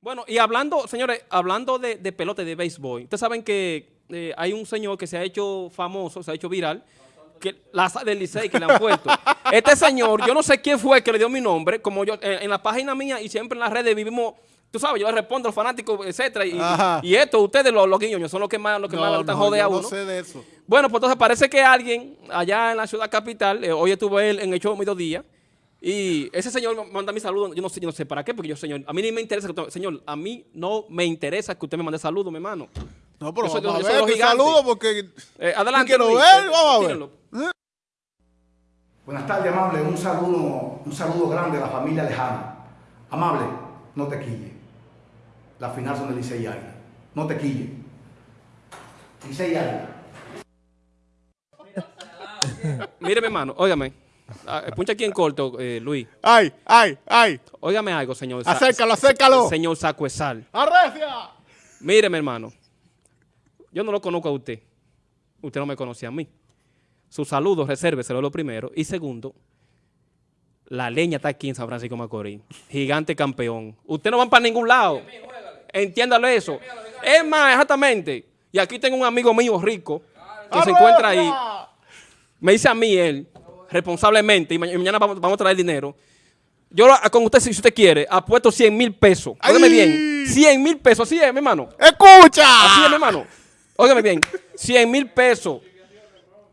Bueno, y hablando, señores, hablando de, de pelota de béisbol, ustedes saben que eh, hay un señor que se ha hecho famoso, se ha hecho viral, que la del Licey que le han puesto. Este señor, yo no sé quién fue que le dio mi nombre, como yo, en, en la página mía y siempre en las redes vivimos, tú sabes, yo le respondo a los fanáticos, etcétera, y, esto, ustedes los, los guiñoños, son los que más, los que más le están no, jode a uno. no sé de eso. Bueno, pues entonces parece que alguien allá en la ciudad capital, eh, hoy estuve él en el show mediodía, y ese señor manda mi saludo, yo no sé, yo no sé para qué, porque yo, señor, a mí ni me interesa, que usted- señor, a mí no me interesa que usted me mande saludos, mi hermano. No, pero Yo soy- vamos yo a ver, te saludo porque... Eh, adelante. quiero Luis, ver, eh, vamos a ver. Buenas tardes, amable. Un saludo, un saludo grande a la familia lejana. Amable, no te quille. La final son de Licey y Águila. No te quille. Licey y Águila. Mire, mi hermano, óigame. Ah, Puncha aquí en corto, eh, Luis. Ay, ay, ay. Óigame algo, señor. Acércalo, acércalo. Señor Sacuesal. ¡Arrecia! Mire, mi hermano. Yo no lo conozco a usted. Usted no me conoce a mí. Sus saludos, resérveselo lo primero. Y segundo, la leña está aquí en San Francisco Macorís. Gigante campeón. Usted no van para ningún lado. Entiéndalo eso. Es más, exactamente. Y aquí tengo un amigo mío rico que se encuentra ahí. Me dice a mí él, responsablemente, y ma- y mañana vamos, vamos a traer dinero. Yo lo- con usted, si usted quiere, apuesto 100 mil pesos. Óigame bien. 100 mil pesos. Así es, mi hermano. ¡Escucha! Así es, mi hermano. Óigame bien. 100 mil pesos.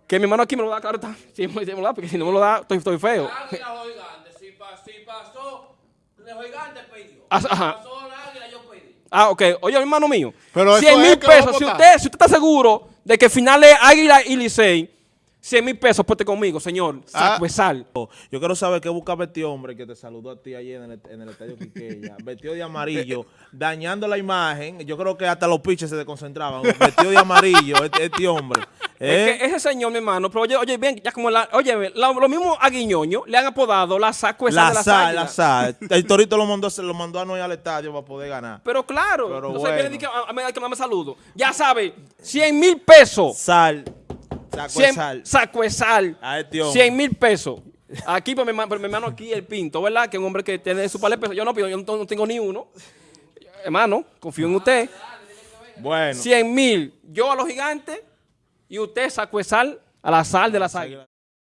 Que mi hermano aquí me lo da, claro está. Sí, me me lo da, porque si no me lo da, estoy, estoy feo. Si, pa- si pasó. Ah, Si ajá. pasó el águila, yo pedí. Ah, ok. Oye, mi hermano mío. Pero eso 100 es mil pesos. Si usted, si usted está seguro de que final es Águila y Licey, 100 mil pesos, pueste conmigo, señor. Ah. Sacuesal. Yo quiero saber qué buscaba este hombre que te saludó a ti ayer en el, en el estadio Quiqueya, vestido de amarillo, dañando la imagen. Yo creo que hasta los pitches se desconcentraban. Vestido de amarillo, este, este hombre. ¿Eh? Es que ese señor, mi hermano, pero oye, oye, bien, ya como la, oye, la- lo mismo a Guiñoño le han apodado la sacuesal de la sal, la águilas. sal. El Torito lo mandó, lo mandó a no ir al estadio para poder ganar. Pero claro, Pero se bueno. viene de que a, a, a que no me saludo. Ya sabe, 100 mil pesos. Sal, saco de 100 sal. sacuesal. A este hombre. 100 mil pesos. Aquí, por mi, hermano- por mi hermano aquí, el Pinto, ¿verdad? Que es un hombre que tiene su par de pesos. Yo no pido, yo no, no tengo ni uno. Hermano, confío en usted. Bueno. 100 mil. Yo a los gigantes y usted sacuesal a la sal de las águilas.